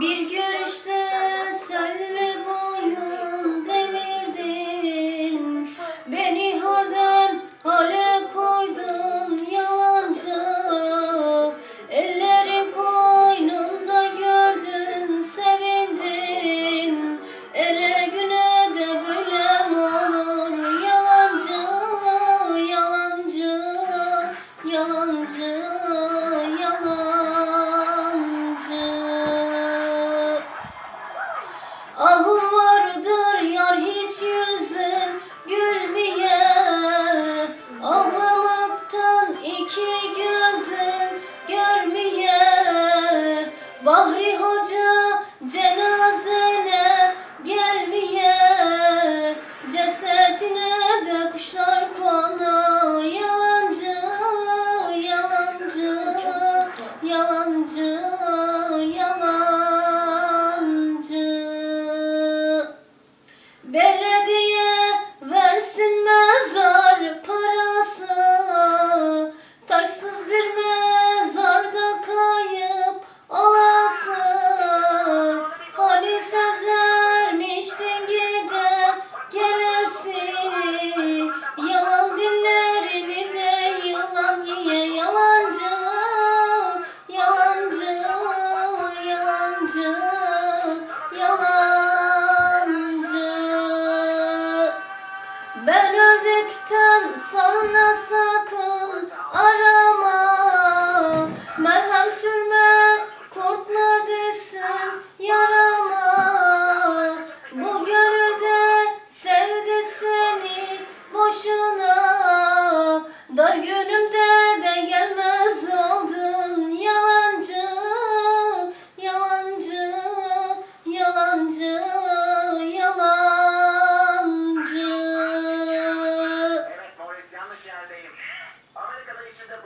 Bir görüşte selvi iki gözün görmeye Bahri Hoca cenazene gelmeye Cesetine de kuşlar konu Yalancı, yalancı, yalancı, yalancı. Belediye yalancı, ben öldükten sonra sakın arama. Merhem sürme kurtlar düşsün yarama. Bu gönülde sevdi boşuna. Dar günümde de gelmez to the brain.